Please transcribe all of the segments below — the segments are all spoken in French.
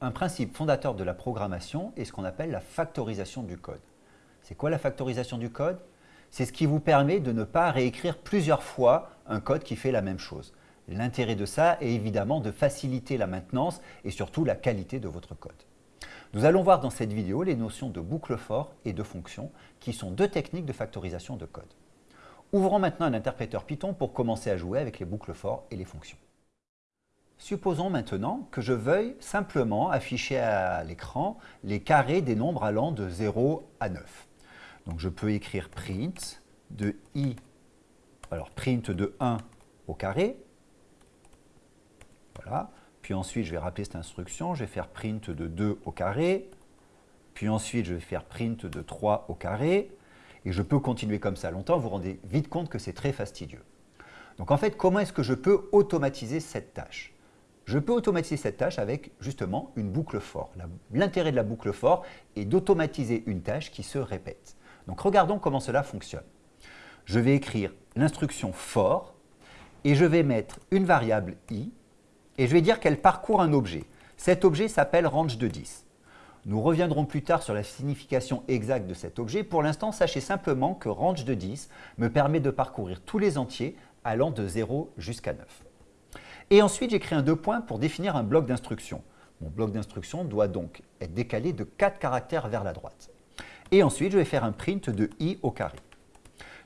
Un principe fondateur de la programmation est ce qu'on appelle la factorisation du code. C'est quoi la factorisation du code? C'est ce qui vous permet de ne pas réécrire plusieurs fois un code qui fait la même chose. L'intérêt de ça est évidemment de faciliter la maintenance et surtout la qualité de votre code. Nous allons voir dans cette vidéo les notions de boucle for et de fonction qui sont deux techniques de factorisation de code. Ouvrons maintenant un interpréteur Python pour commencer à jouer avec les boucles for et les fonctions. Supposons maintenant que je veuille simplement afficher à l'écran les carrés des nombres allant de 0 à 9. Donc je peux écrire print de i, alors print de 1 au carré, voilà. Puis ensuite, je vais rappeler cette instruction, je vais faire print de 2 au carré, puis ensuite, je vais faire print de 3 au carré, et je peux continuer comme ça longtemps, vous vous rendez vite compte que c'est très fastidieux. Donc en fait, comment est-ce que je peux automatiser cette tâche? Je peux automatiser cette tâche avec justement une boucle for. L'intérêt de la boucle for est d'automatiser une tâche qui se répète. Donc regardons comment cela fonctionne. Je vais écrire l'instruction for et je vais mettre une variable i et je vais dire qu'elle parcourt un objet. Cet objet s'appelle range de 10. Nous reviendrons plus tard sur la signification exacte de cet objet. Pour l'instant, sachez simplement que range de 10 me permet de parcourir tous les entiers allant de 0 jusqu'à 9. Et ensuite, j'écris un deux points pour définir un bloc d'instruction. Mon bloc d'instruction doit donc être décalé de 4 caractères vers la droite. Et ensuite, je vais faire un print de i au carré.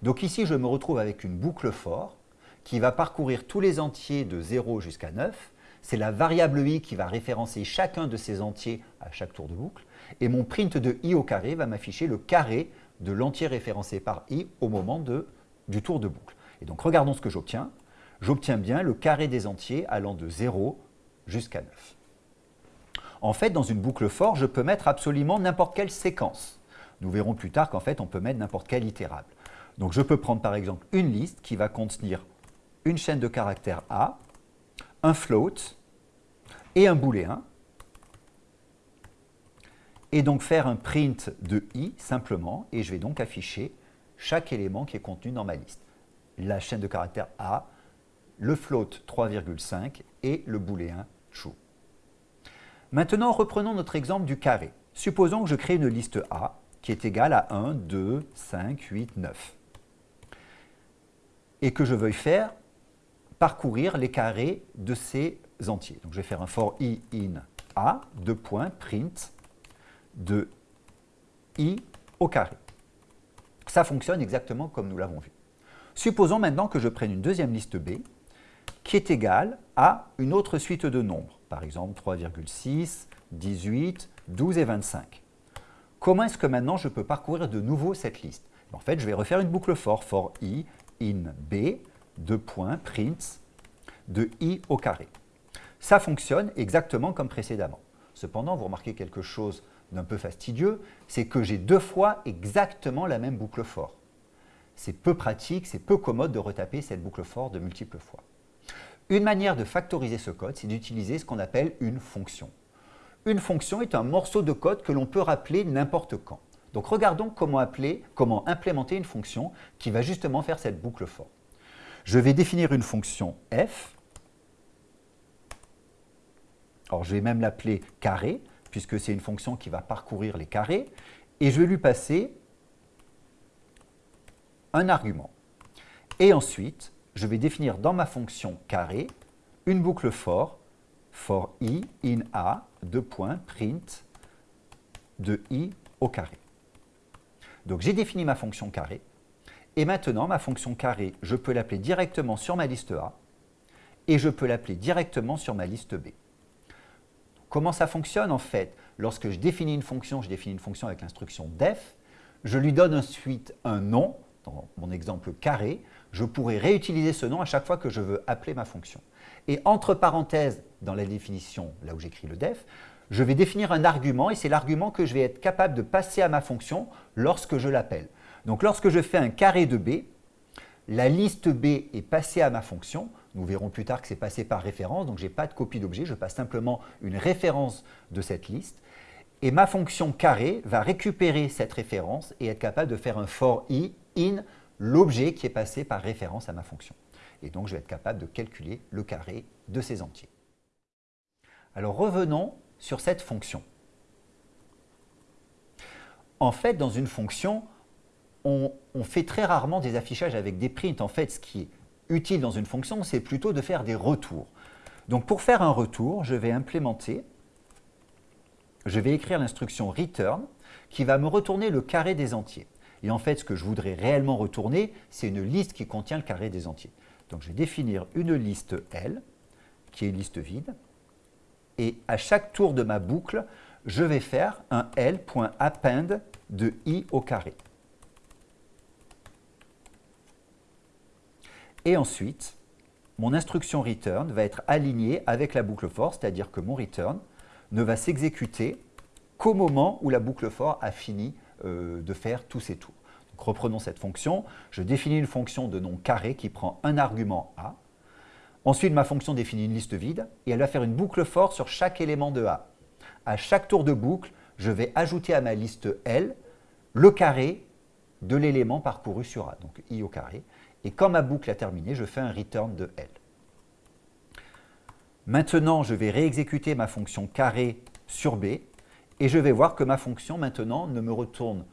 Donc ici, je me retrouve avec une boucle for qui va parcourir tous les entiers de 0 jusqu'à 9. C'est la variable i qui va référencer chacun de ces entiers à chaque tour de boucle. Et mon print de i au carré va m'afficher le carré de l'entier référencé par i au moment du tour de boucle. Et donc, regardons ce que j'obtiens j'obtiens bien le carré des entiers allant de 0 jusqu'à 9. En fait, dans une boucle for, je peux mettre absolument n'importe quelle séquence. Nous verrons plus tard qu'en fait, on peut mettre n'importe quel itérable. Donc, je peux prendre par exemple une liste qui va contenir une chaîne de caractères A, un float et un booléen, et donc faire un print de i simplement, et je vais donc afficher chaque élément qui est contenu dans ma liste. La chaîne de caractères A, le float 3,5 et le booléen true. Maintenant, reprenons notre exemple du carré. Supposons que je crée une liste A qui est égale à 1, 2, 5, 8, 9 et que je veuille faire parcourir les carrés de ces entiers. Donc je vais faire un for i in a, deux points, print de i au carré. Ça fonctionne exactement comme nous l'avons vu. Supposons maintenant que je prenne une deuxième liste B qui est égal à une autre suite de nombres, par exemple 3,6, 18, 12 et 25. Comment est-ce que maintenant je peux parcourir de nouveau cette liste? En fait, je vais refaire une boucle for, for i in b, deux points, print de i au carré. Ça fonctionne exactement comme précédemment. Cependant, vous remarquez quelque chose d'un peu fastidieux, c'est que j'ai deux fois exactement la même boucle for. C'est peu pratique, c'est peu commode de retaper cette boucle for de multiples fois. Une manière de factoriser ce code, c'est d'utiliser ce qu'on appelle une fonction. Une fonction est un morceau de code que l'on peut rappeler n'importe quand. Donc regardons comment, appeler, comment implémenter une fonction qui va justement faire cette boucle for. Je vais définir une fonction f. Alors je vais même l'appeler carré, puisque c'est une fonction qui va parcourir les carrés. Et je vais lui passer un argument. Et ensuite, je vais définir dans ma fonction carré une boucle for, for i in a, deux points, print de i au carré. Donc j'ai défini ma fonction carré, et maintenant ma fonction carré, je peux l'appeler directement sur ma liste A, et je peux l'appeler directement sur ma liste B. Comment ça fonctionne en fait? Lorsque je définis une fonction, je définis une fonction avec l'instruction def, je lui donne ensuite un nom, dans mon exemple carré, je pourrais réutiliser ce nom à chaque fois que je veux appeler ma fonction. Et entre parenthèses, dans la définition, là où j'écris le def, je vais définir un argument et c'est l'argument que je vais être capable de passer à ma fonction lorsque je l'appelle. Donc lorsque je fais un carré de B, la liste B est passée à ma fonction. Nous verrons plus tard que c'est passé par référence, donc je n'ai pas de copie d'objet, je passe simplement une référence de cette liste. Et ma fonction carré va récupérer cette référence et être capable de faire un for i l'objet qui est passé par référence à ma fonction. Et donc, je vais être capable de calculer le carré de ces entiers. Alors, revenons sur cette fonction. En fait, dans une fonction, on, fait très rarement des affichages avec des prints. En fait, ce qui est utile dans une fonction, c'est plutôt de faire des retours. Donc pour faire un retour, je vais implémenter, je vais écrire l'instruction return qui va me retourner le carré des entiers. Et en fait, ce que je voudrais réellement retourner, c'est une liste qui contient le carré des entiers. Donc je vais définir une liste L, qui est une liste vide, et à chaque tour de ma boucle, je vais faire un L.append de i au carré. Et ensuite, mon instruction return va être alignée avec la boucle for, c'est-à-dire que mon return ne va s'exécuter qu'au moment où la boucle for a fini euh, de faire tous ses tours. Reprenons cette fonction. Je définis une fonction de nom carré qui prend un argument A. Ensuite, ma fonction définit une liste vide et elle va faire une boucle for sur chaque élément de A. À chaque tour de boucle, je vais ajouter à ma liste L le carré de l'élément parcouru sur A, donc i au carré. Et quand ma boucle a terminé, je fais un return de L. Maintenant, je vais réexécuter ma fonction carré sur B et je vais voir que ma fonction maintenant me retourne,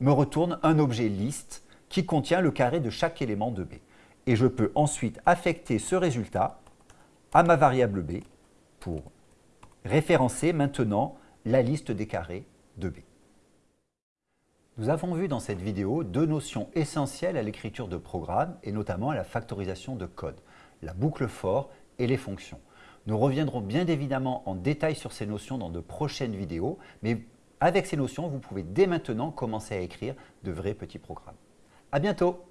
me retourne un objet liste qui contient le carré de chaque élément de B. Et je peux ensuite affecter ce résultat à ma variable B pour référencer maintenant la liste des carrés de B. Nous avons vu dans cette vidéo deux notions essentielles à l'écriture de programmes et notamment à la factorisation de code, la boucle for et les fonctions. Nous reviendrons bien évidemment en détail sur ces notions dans de prochaines vidéos, mais avec ces notions, vous pouvez dès maintenant commencer à écrire de vrais petits programmes. À bientôt